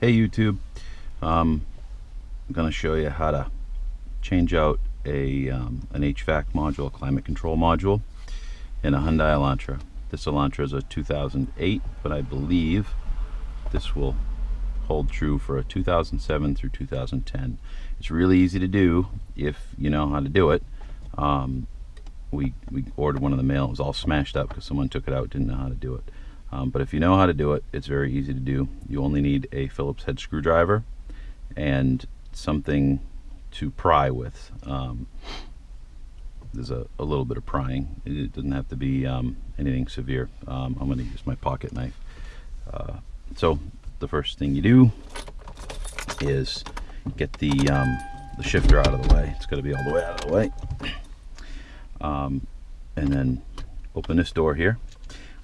Hey YouTube, um, I'm going to show you how to change out a um, an HVAC module, a climate control module in a Hyundai Elantra. This Elantra is a 2008, but I believe this will hold true for a 2007 through 2010. It's really easy to do if you know how to do it. Um, we, we ordered one in the mail, it was all smashed up because someone took it out, didn't know how to do it. Um, but if you know how to do it, it's very easy to do. You only need a Phillips head screwdriver and something to pry with. Um, there's a, a, little bit of prying. It doesn't have to be um, anything severe. Um, I'm going to use my pocket knife. Uh, so the first thing you do is get the, um, the shifter out of the way. It's got to be all the way out of the way. Um, and then open this door here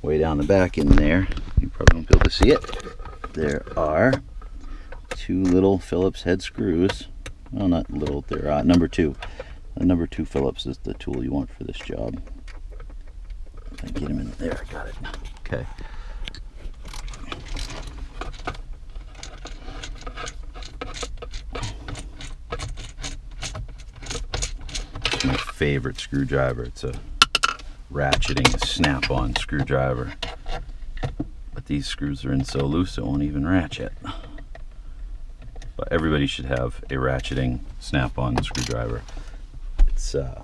way down the back in there, you probably won't be able to see it. There are two little Phillips head screws. Well, not little, they're uh, number two. The number two Phillips is the tool you want for this job. I get them in there, I got it. Okay. my favorite screwdriver. It's a ratcheting a snap-on screwdriver. But these screws are in so loose it won't even ratchet. But everybody should have a ratcheting snap-on screwdriver. It's uh,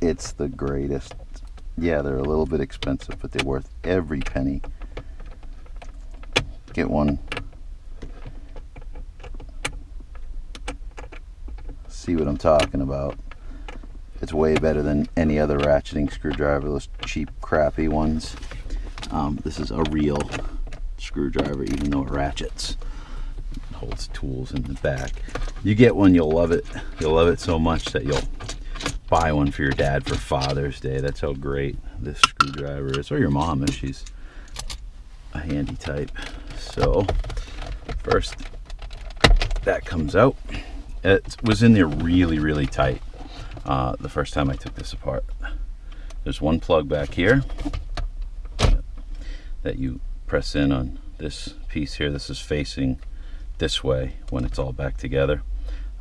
it's the greatest. Yeah, they're a little bit expensive, but they're worth every penny. Get one. See what I'm talking about. It's way better than any other ratcheting screwdriver, those cheap, crappy ones. Um, this is a real screwdriver, even though it ratchets. It holds tools in the back. You get one, you'll love it. You'll love it so much that you'll buy one for your dad for Father's Day. That's how great this screwdriver is. Or your mom if she's a handy type. So, first, that comes out. It was in there really, really tight uh, the first time I took this apart. There's one plug back here that you press in on this piece here. This is facing this way when it's all back together.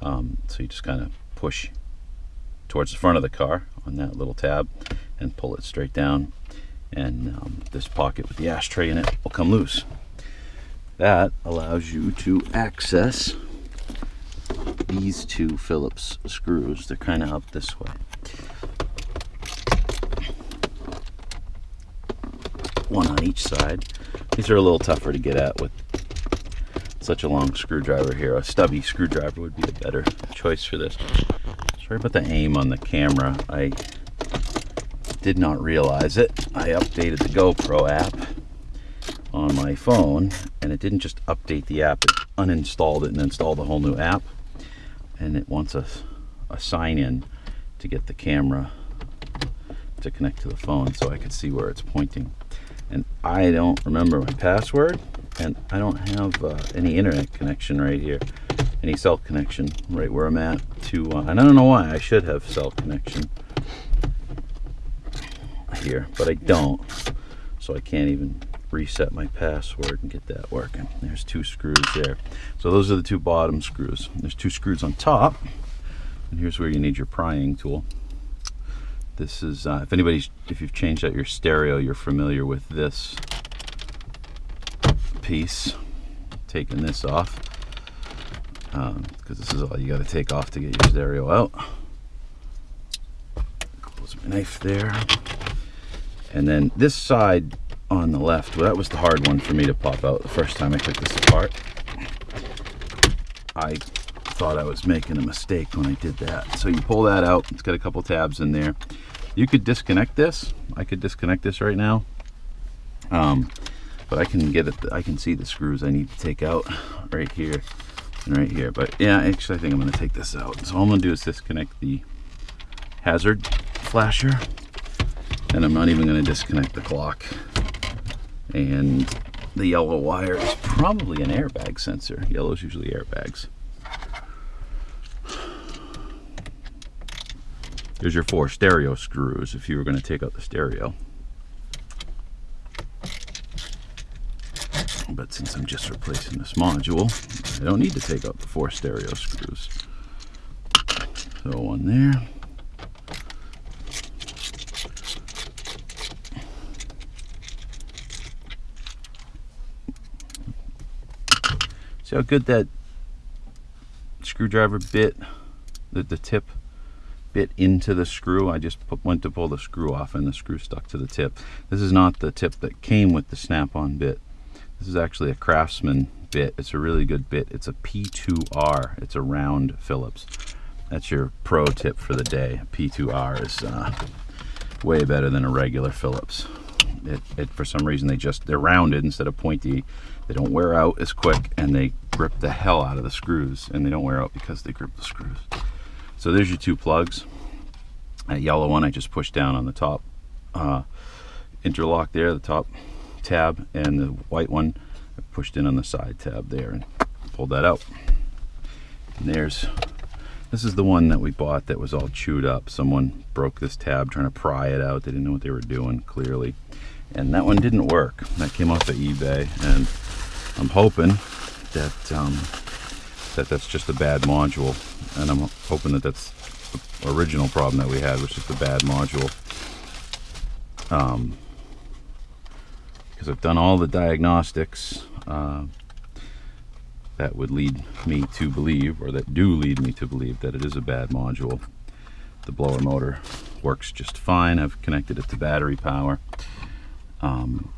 Um, so you just kind of push towards the front of the car on that little tab and pull it straight down and um, this pocket with the ashtray in it will come loose. That allows you to access these two Phillips screws. They're kind of up this way. One on each side. These are a little tougher to get at with such a long screwdriver here. A stubby screwdriver would be a better choice for this. Sorry about the aim on the camera. I did not realize it. I updated the GoPro app on my phone and it didn't just update the app, it uninstalled it and installed a whole new app and it wants a, a sign in to get the camera to connect to the phone so I could see where it's pointing. And I don't remember my password and I don't have uh, any internet connection right here, any cell connection right where I'm at to, uh, and I don't know why I should have cell connection here, but I don't. So I can't even reset my password and get that working. There's two screws there. So those are the two bottom screws. There's two screws on top. And here's where you need your prying tool. This is, uh, if anybody's, if you've changed out your stereo, you're familiar with this piece. Taking this off. Because um, this is all you got to take off to get your stereo out. Close my knife there. And then this side on the left. Well, that was the hard one for me to pop out the first time I took this apart. I thought I was making a mistake when I did that. So you pull that out. It's got a couple tabs in there. You could disconnect this. I could disconnect this right now. Um, but I can get it. I can see the screws I need to take out right here and right here. But yeah, actually, I think I'm going to take this out. So all I'm going to do is disconnect the hazard flasher. And I'm not even going to disconnect the clock and the yellow wire is probably an airbag sensor. Yellow is usually airbags. There's your four stereo screws if you were going to take out the stereo. But since I'm just replacing this module, I don't need to take out the four stereo screws. So one there. See how good that screwdriver bit, the, the tip bit into the screw. I just put, went to pull the screw off and the screw stuck to the tip. This is not the tip that came with the snap-on bit. This is actually a Craftsman bit. It's a really good bit. It's a P2R. It's a round Phillips. That's your pro tip for the day. P2R is uh, way better than a regular Phillips. It, it, for some reason they just they're rounded instead of pointy they don't wear out as quick and they grip the hell out of the screws and they don't wear out because they grip the screws. So there's your two plugs. That yellow one I just pushed down on the top uh, interlock there the top tab and the white one I pushed in on the side tab there and pulled that out. And there's this is the one that we bought that was all chewed up. Someone broke this tab trying to pry it out. They didn't know what they were doing clearly. And that one didn't work. That came off of eBay and I'm hoping that um, that that's just a bad module and I'm hoping that that's the original problem that we had which is the bad module. Um, because I've done all the diagnostics uh, that would lead me to believe or that do lead me to believe that it is a bad module. The blower motor works just fine. I've connected it to battery power. Um,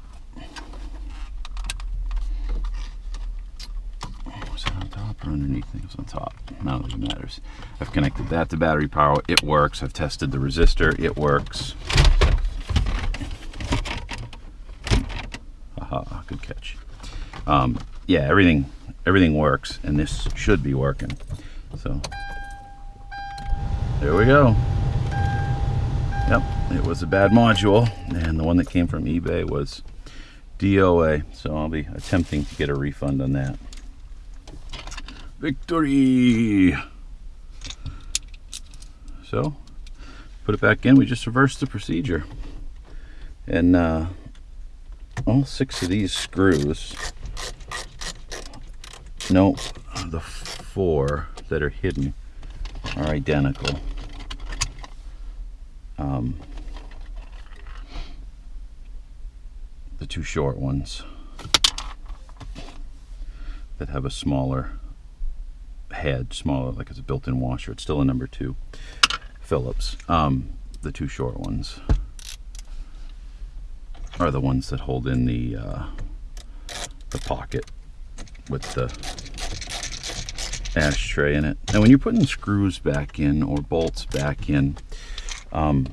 was that on top or on top. None of it matters. I've connected that to battery power. It works. I've tested the resistor. It works. Aha, good catch. Um, yeah, everything everything works, and this should be working. So there we go. Yep, it was a bad module, and the one that came from eBay was DOA, so I'll be attempting to get a refund on that. Victory! So, put it back in, we just reversed the procedure. And uh, all six of these screws, no, the four that are hidden are identical um, the two short ones that have a smaller head, smaller, like it's a built-in washer. It's still a number two Phillips. Um, the two short ones are the ones that hold in the uh, the pocket with the ashtray in it. Now when you're putting screws back in or bolts back in, um,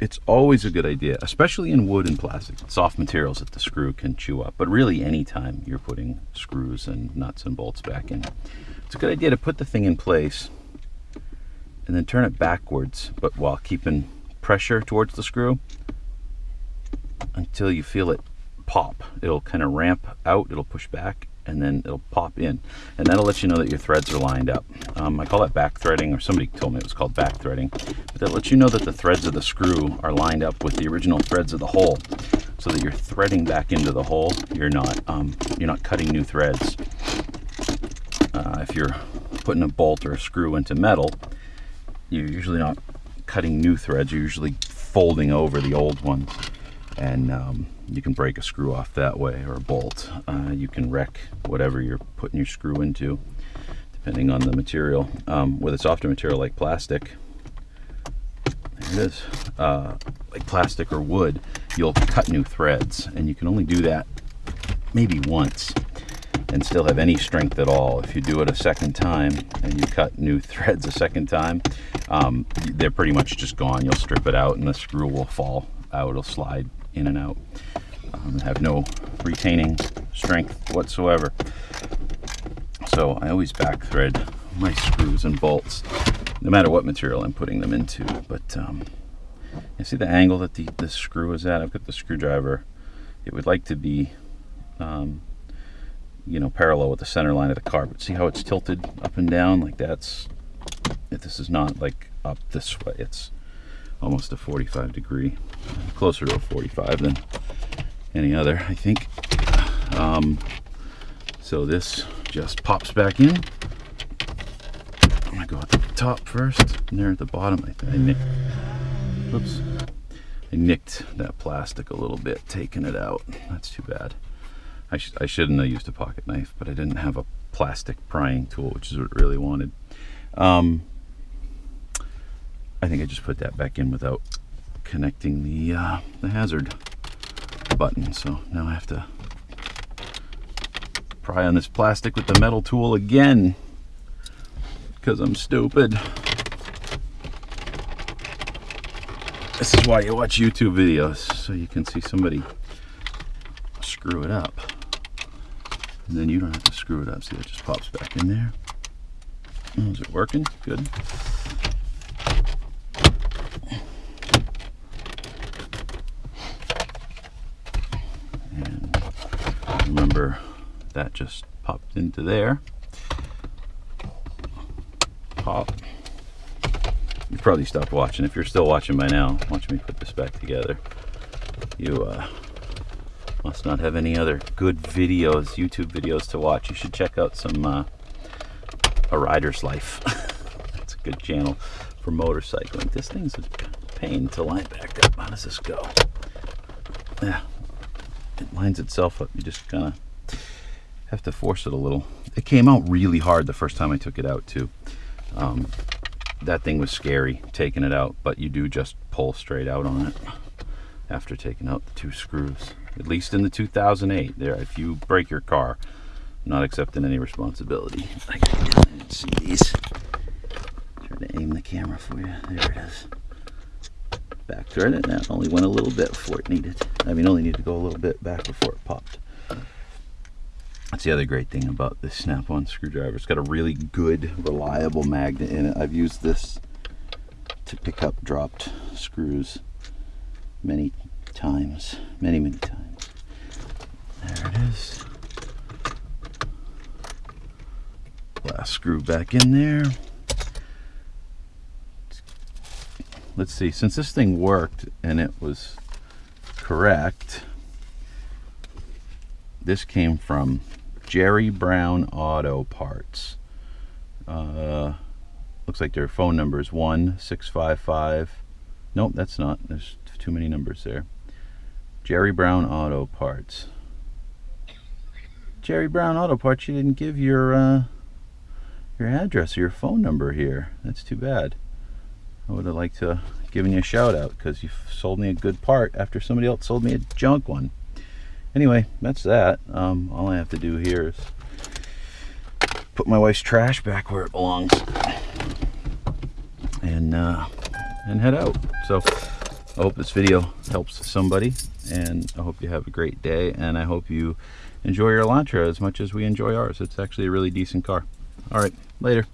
it's always a good idea, especially in wood and plastic, soft materials that the screw can chew up. But really, anytime you're putting screws and nuts and bolts back in, it's a good idea to put the thing in place and then turn it backwards, but while keeping pressure towards the screw until you feel it pop. It'll kind of ramp out, it'll push back, and then it'll pop in. And that'll let you know that your threads are lined up. Um, I call that back threading, or somebody told me it was called back threading. But that lets you know that the threads of the screw are lined up with the original threads of the hole, so that you're threading back into the hole. You're not um, you're not cutting new threads. Uh, if you're putting a bolt or a screw into metal, you're usually not cutting new threads. You're usually folding over the old ones and um, you can break a screw off that way or a bolt. Uh, you can wreck whatever you're putting your screw into, depending on the material. Um, with a softer material like plastic, uh, like plastic or wood, you'll cut new threads, and you can only do that maybe once and still have any strength at all. If you do it a second time and you cut new threads a second time, um, they're pretty much just gone. You'll strip it out and the screw will fall out, it'll slide in and out. Um, have no retaining strength whatsoever. So I always back thread my screws and bolts, no matter what material I'm putting them into. But um, you see the angle that the, the screw is at? I've got the screwdriver. It would like to be, um, you know, parallel with the center line of the car. But see how it's tilted up and down? Like that's, if this is not like up this way. It's almost a 45 degree closer to a 45 than any other I think Um, so this just pops back in. I'm gonna go at the top first, and there at the bottom. I, I nicked. Oops. I nicked that plastic a little bit, taking it out. That's too bad. I, sh I shouldn't have used a pocket knife, but I didn't have a plastic prying tool, which is what I really wanted. Um, I think I just put that back in without connecting the uh, the hazard button. So now I have to pry on this plastic with the metal tool again because I'm stupid. This is why you watch YouTube videos, so you can see somebody screw it up. And then you don't have to screw it up. See, it just pops back in there. Is it working? Good. And remember, that just popped into there. Pop. You've probably stopped watching. If you're still watching by now, watch me put this back together. You uh, must not have any other good videos, YouTube videos to watch. You should check out some uh, A Rider's Life. That's a good channel for motorcycling. This thing's a pain to line back up. How does this go? Yeah, it lines itself up. You just kind of have to force it a little. It came out really hard the first time I took it out too. Um, that thing was scary taking it out, but you do just pull straight out on it after taking out the two screws. At least in the 2008. There, if you break your car, I'm not accepting any responsibility. I gotta see these. Try to aim the camera for you. There it is. Back thread it. That only went a little bit before it needed. I mean, only need to go a little bit back before it popped. That's the other great thing about this snap-on screwdriver. It's got a really good, reliable magnet in it. I've used this to pick up dropped screws many times, many, many times. There it is. Last screw back in there. Let's see, since this thing worked and it was correct, this came from Jerry Brown Auto Parts. Uh, looks like their phone number is 1655. Nope, that's not. There's too many numbers there. Jerry Brown Auto Parts. Jerry Brown Auto Parts, you didn't give your uh, your address or your phone number here. That's too bad. I would have liked to have given you a shout out because you sold me a good part after somebody else sold me a junk one. Anyway, that's that. Um, all I have to do here is put my wife's trash back where it belongs and uh, and head out. So I hope this video helps somebody and I hope you have a great day and I hope you enjoy your Elantra as much as we enjoy ours. It's actually a really decent car. All right, later.